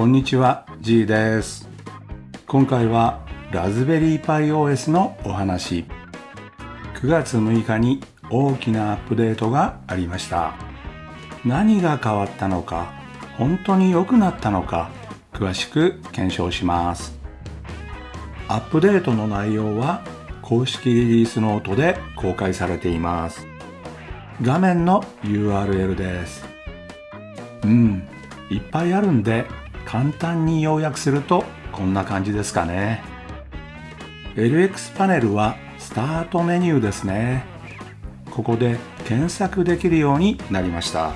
こんにちは G です。今回はラズベリーパイ OS のお話。9月6日に大きなアップデートがありました。何が変わったのか本当に良くなったのか詳しく検証します。アップデートの内容は公式リリースノートで公開されています。画面の URL です。うんいっぱいあるんで簡単に要約するとこんな感じですかね。LX パネルはスタートメニューですね。ここで検索できるようになりました。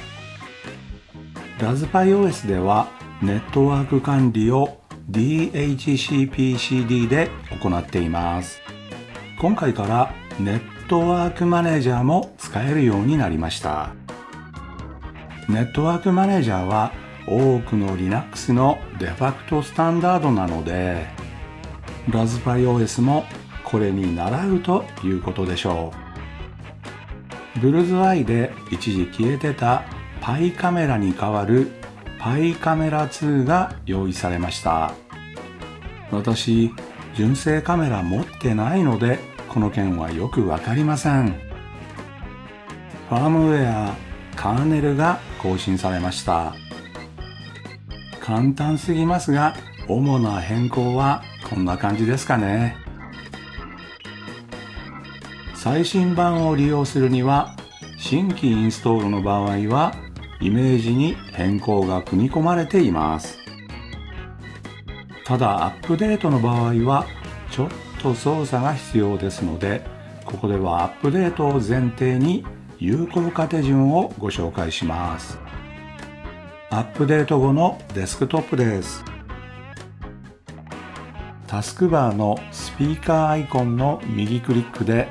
ラズパイ OS ではネットワーク管理を DHCPCD で行っています。今回からネットワークマネージャーも使えるようになりました。ネットワークマネージャーは多くの Linux のデファクトスタンダードなのでラズパイ OS もこれに習うということでしょう。ブルーズアイで一時消えてたパイカメラに代わるパイカメラ2が用意されました。私純正カメラ持ってないのでこの件はよくわかりません。ファームウェアカーネルが更新されました。簡単すぎますが主な変更はこんな感じですかね。最新版を利用するには新規インストールの場合はイメージに変更が組み込まれています。ただアップデートの場合はちょっと操作が必要ですのでここではアップデートを前提に有効化手順をご紹介します。アップデート後のデスクトップです。タスクバーのスピーカーアイコンの右クリックで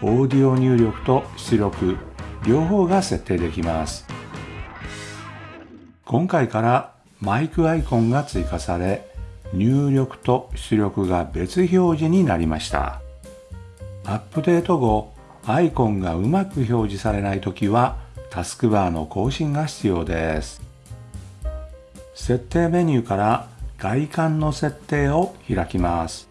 オーディオ入力と出力両方が設定できます。今回からマイクアイコンが追加され入力と出力が別表示になりました。アップデート後アイコンがうまく表示されないときはタスクバーの更新が必要です。設定メニューから外観の設定を開きます。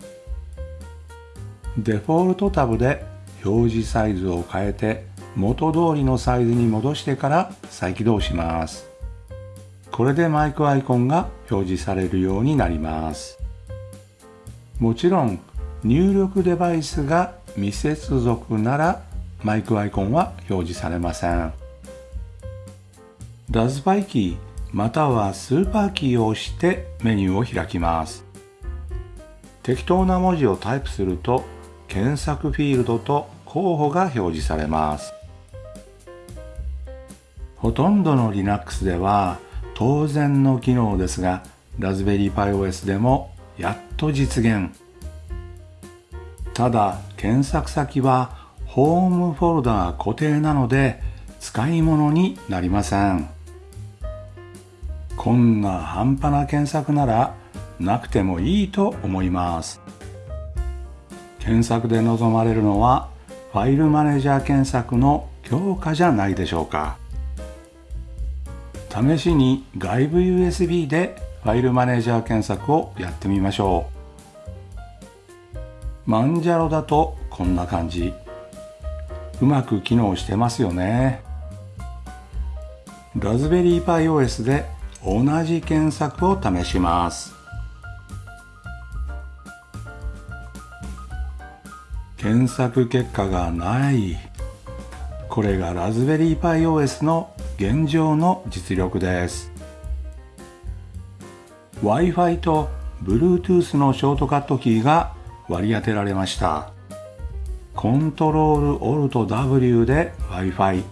デフォルトタブで表示サイズを変えて元通りのサイズに戻してから再起動します。これでマイクアイコンが表示されるようになります。もちろん入力デバイスが未接続ならマイクアイコンは表示されません。ラズパイキーまたはスーパーキーを押してメニューを開きます。適当な文字をタイプすると検索フィールドと候補が表示されます。ほとんどの Linux では当然の機能ですがラズベリーパイ OS でもやっと実現。ただ検索先はホームフォルダが固定なので使い物になりません。こんな半端な検索ならなくてもいいと思います。検索で望まれるのはファイルマネージャー検索の強化じゃないでしょうか。試しに外部 USB でファイルマネージャー検索をやってみましょう。マンジャロだとこんな感じ。うまく機能してますよね。ラズベリーパイ OS で同じ検索を試します。検索結果がない。これがラズベリーパイ OS の現状の実力です。Wi-Fi と Bluetooth のショートカットキーが割り当てられました。コントロールオルト W で Wi-Fi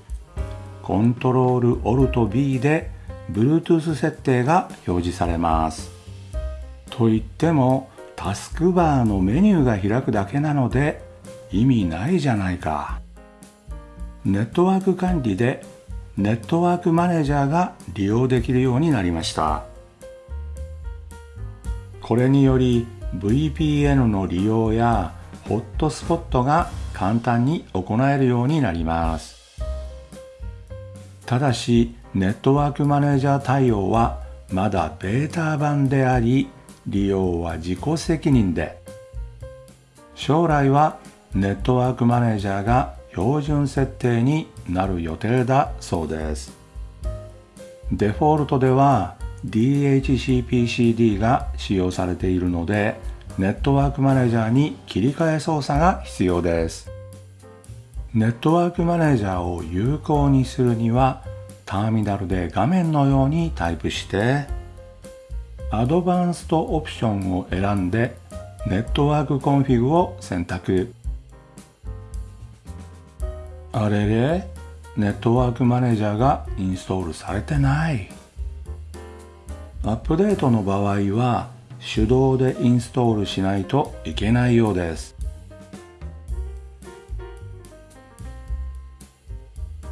コントロールオルト B で Bluetooth 設定が表示されます。と言ってもタスクバーのメニューが開くだけなので意味ないじゃないか。ネットワーク管理でネットワークマネージャーが利用できるようになりました。これにより VPN の利用やホットスポットが簡単に行えるようになります。ただしネットワークマネージャー対応はまだベータ版であり利用は自己責任で。将来はネットワークマネージャーが標準設定になる予定だそうです。デフォルトでは DHCPCD が使用されているのでネットワークマネージャーに切り替え操作が必要です。ネットワークマネージャーを有効にするにはターミナルで画面のようにタイプしてAdvanced オプションを選んで Network Config を選択。あれれ NetworkManager がインストールされてない。アップデートの場合は手動でインストールしないといけないようです。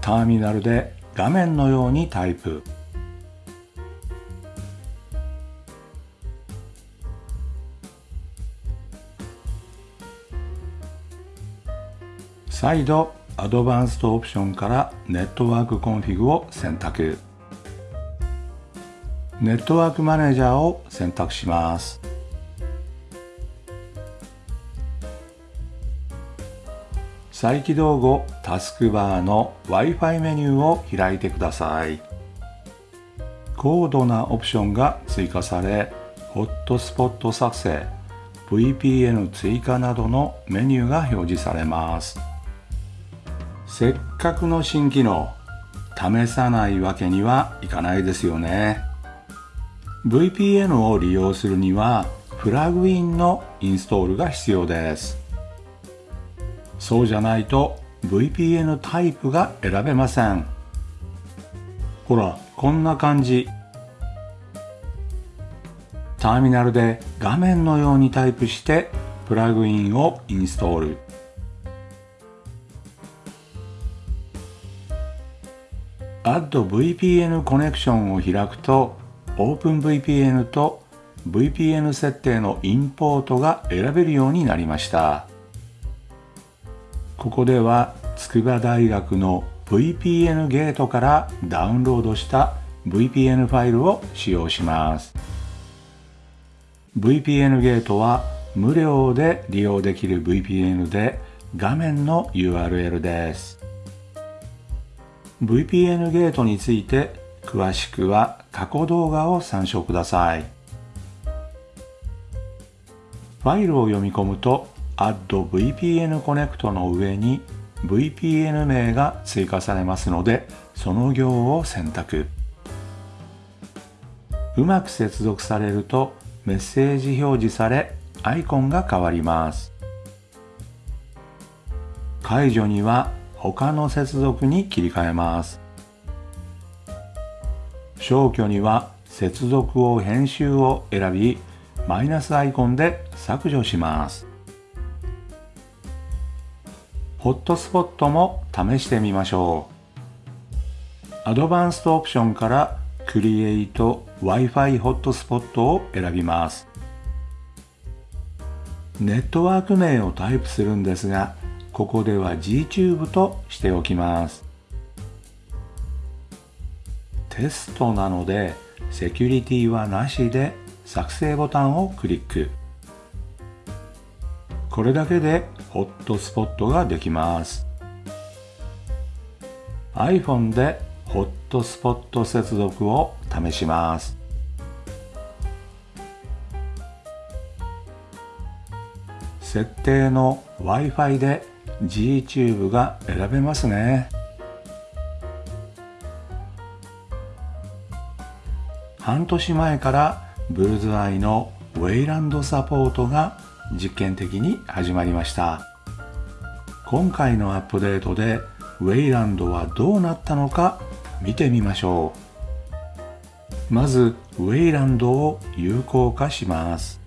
ターミナルで画面のようにタイプ。再度 Advanced オプションから Network Config を選択。 NetworkManager を選択します。再起動後タスクバーの Wi-Fi メニューを開いてください。高度なオプションが追加されホットスポット作成 VPN 追加などのメニューが表示されます。せっかくの新機能試さないわけにはいかないですよね。VPN を利用するにはプラグインのインストールが必要です。そうじゃないと VPN タイプが選べません。ほらこんな感じ。ターミナルで画面のようにタイプしてプラグインをインストール。Add VPN コネクションを開くと OpenVPN と VPN 設定のインポートが選べるようになりました。ここでは筑波大学の VPN ゲートからダウンロードした VPN ファイルを使用します。VPN ゲートは無料で利用できる VPN で画面の URL です。VPN ゲートについて詳しくは過去動画を参照ください。ファイルを読み込むと Add VPN Connect の上に VPN 名が追加されますのでその行を選択。うまく接続されるとメッセージ表示されアイコンが変わります。解除には他の接続に切り替えます。消去には接続を編集を選びマイナスアイコンで削除します。ホットスポットも試してみましょう。アドバンストオプションから Create Wi-Fi ホットスポットを選びます。ネットワーク名をタイプするんですがここでは Gtube としておきます。テストなのでセキュリティはなしで作成ボタンをクリック。これだけでホットスポットができます。iPhone でホットスポット接続を試します。設定の Wi-Fi で Gtube が選べますね。半年前からブルズアイのウェイランドサポートが実験的に始まりました。今回のアップデートでウェイランドはどうなったのか見てみましょう。まずウェイランドを有効化します。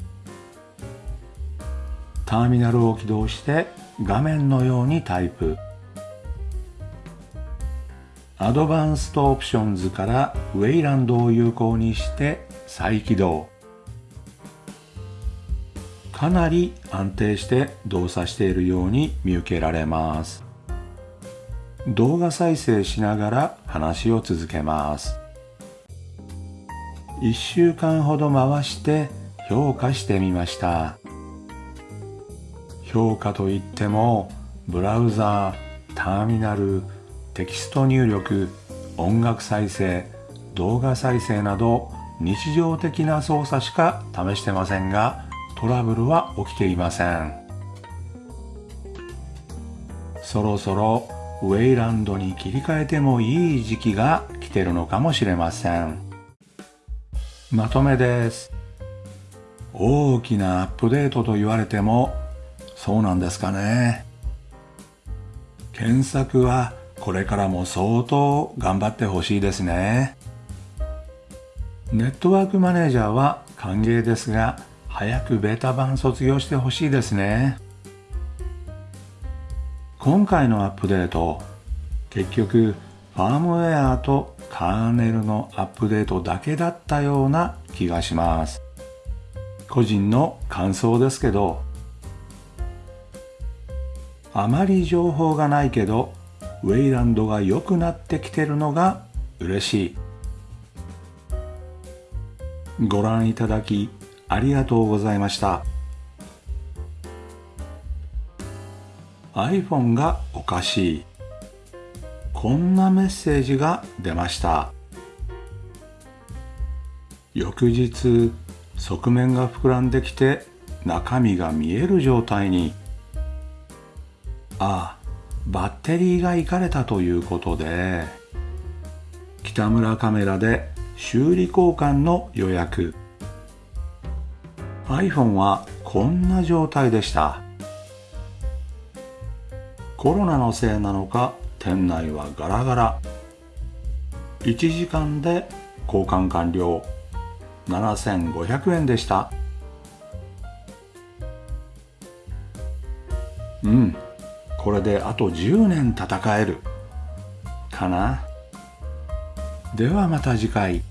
ターミナルを起動して画面のようにタイプ。アドバンストオプションズからウェイランドを有効にして再起動。かなり安定して動作しているように見受けられます。動画再生しながら話を続けます。1週間ほど回して評価してみました。評価といってもブラウザーターミナルテキスト入力音楽再生動画再生など日常的な操作しか試してませんがトラブルは起きていません。そろそろウェイランドに切り替えてもいい時期が来てるのかもしれません。まとめです。大きなアップデートと言われてもそうなんですかね。検索はこれからも相当頑張ってほしいですね。ネットワークマネージャーは歓迎ですが早くベータ版卒業してほしいですね。今回のアップデート結局ファームウェアとカーネルのアップデートだけだったような気がします。個人の感想ですけどあまり情報がないけどウェイランドが良くなってきてるのが嬉しい。ご覧いただきありがとうございました。iPhone がおかしい。こんなメッセージが出ました。翌日側面が膨らんできて中身が見える状態に。ああバッテリーがいかれたということで。北村カメラで修理交換の予約。iPhone はこんな状態でした。コロナのせいなのか店内はガラガラ。1時間で交換完了。7500円でした。うん。これであと10年戦える。かな。ではまた次回。